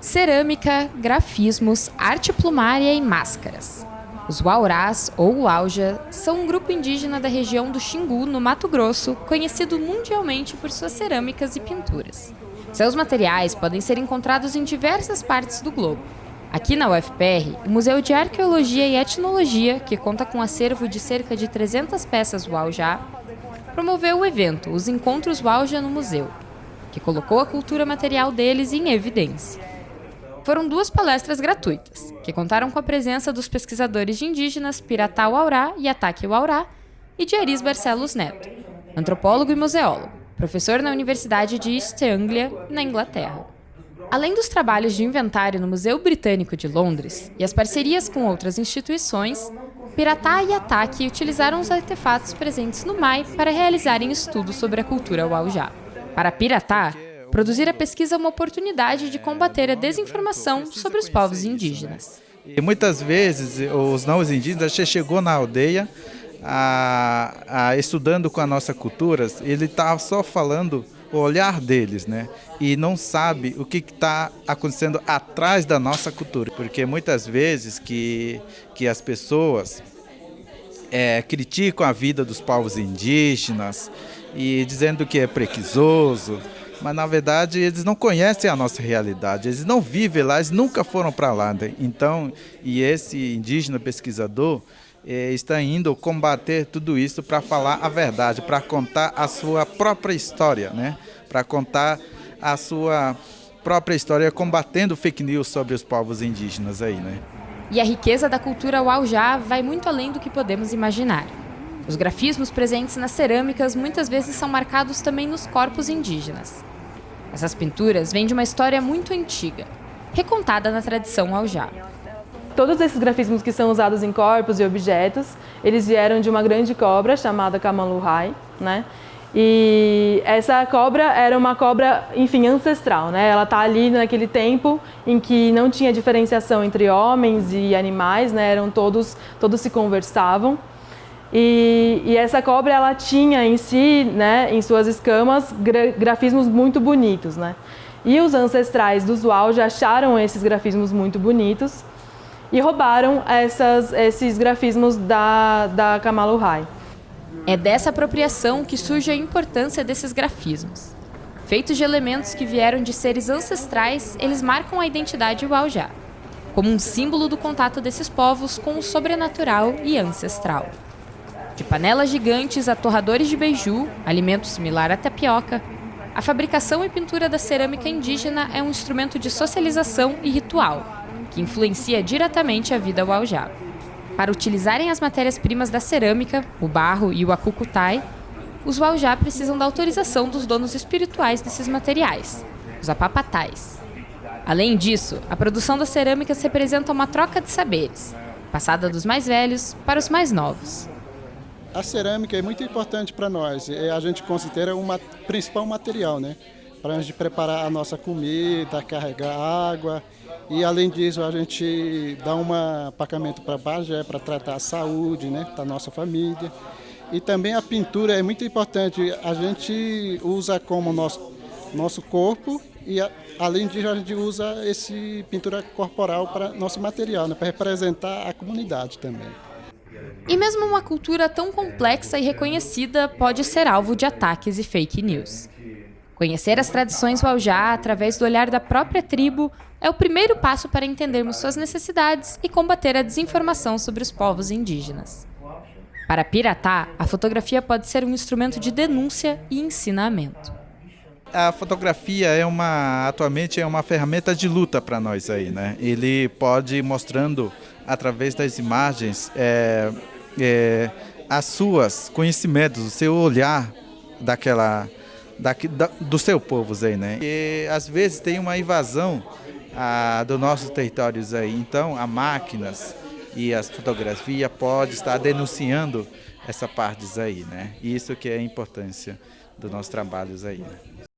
cerâmica, grafismos, arte plumária e máscaras. Os Waurás, ou Uauja, são um grupo indígena da região do Xingu, no Mato Grosso, conhecido mundialmente por suas cerâmicas e pinturas. Seus materiais podem ser encontrados em diversas partes do globo. Aqui na UFPR, o Museu de Arqueologia e Etnologia, que conta com um acervo de cerca de 300 peças Uaujá, promoveu o evento Os Encontros Uauja no Museu, que colocou a cultura material deles em evidência. Foram duas palestras gratuitas, que contaram com a presença dos pesquisadores indígenas Piratá Aurá e Ataque Aurá e de Aris Barcelos Neto, antropólogo e museólogo, professor na Universidade de East Anglia, na Inglaterra. Além dos trabalhos de inventário no Museu Britânico de Londres e as parcerias com outras instituições, Piratá e Ataque utilizaram os artefatos presentes no MAI para realizarem estudos sobre a cultura Waujá. Para Piratá, Produzir a pesquisa é uma oportunidade de combater a desinformação sobre os povos indígenas. E muitas vezes os não indígenas já chegou na aldeia a, a, estudando com a nossa cultura, ele está só falando o olhar deles, né? E não sabe o que está acontecendo atrás da nossa cultura, porque muitas vezes que que as pessoas é, criticam a vida dos povos indígenas e dizendo que é prequisoso, mas na verdade eles não conhecem a nossa realidade, eles não vivem lá, eles nunca foram para lá. Né? Então, e esse indígena pesquisador eh, está indo combater tudo isso para falar a verdade, para contar a sua própria história, né? para contar a sua própria história combatendo fake news sobre os povos indígenas aí, né? E a riqueza da cultura Waujá vai muito além do que podemos imaginar. Os grafismos presentes nas cerâmicas muitas vezes são marcados também nos corpos indígenas. Essas pinturas vêm de uma história muito antiga, recontada na tradição aljá. Todos esses grafismos que são usados em corpos e objetos, eles vieram de uma grande cobra chamada Kamanluhai, né? E essa cobra era uma cobra, enfim, ancestral, né? Ela está ali naquele tempo em que não tinha diferenciação entre homens e animais, né? Eram todos, todos se conversavam. E, e, essa cobra ela tinha em si, né, em suas escamas, gra grafismos muito bonitos. Né? E os ancestrais dos já acharam esses grafismos muito bonitos e roubaram essas, esses grafismos da, da Kamaluhai. É dessa apropriação que surge a importância desses grafismos. Feitos de elementos que vieram de seres ancestrais, eles marcam a identidade Uaujá, como um símbolo do contato desses povos com o sobrenatural e ancestral. De panelas gigantes a torradores de beiju, alimento similar à tapioca, a fabricação e pintura da cerâmica indígena é um instrumento de socialização e ritual, que influencia diretamente a vida waujá. Para utilizarem as matérias-primas da cerâmica, o barro e o acucutai, os waujá precisam da autorização dos donos espirituais desses materiais, os apapatais. Além disso, a produção das cerâmicas representa uma troca de saberes, passada dos mais velhos para os mais novos. A cerâmica é muito importante para nós, a gente considera o principal material, né? Para a gente preparar a nossa comida, carregar água e além disso a gente dá um apacamento para Bagé, para tratar a saúde né, da nossa família. E também a pintura é muito importante, a gente usa como nosso, nosso corpo e a, além disso a gente usa esse pintura corporal para nosso material, né, para representar a comunidade também. E mesmo uma cultura tão complexa e reconhecida pode ser alvo de ataques e fake news. Conhecer as tradições Waujá através do olhar da própria tribo é o primeiro passo para entendermos suas necessidades e combater a desinformação sobre os povos indígenas. Para Piratá, a fotografia pode ser um instrumento de denúncia e ensinamento. A fotografia é uma, atualmente é uma ferramenta de luta para nós aí, né? Ele pode ir mostrando através das imagens é, é, as suas conhecimentos, o seu olhar daquela da, do seu povo aí, né? E às vezes tem uma invasão a, dos nossos territórios aí, então a máquinas e as fotografias pode estar denunciando essa parte aí, né? Isso que é a importância dos nossos trabalhos aí. Né?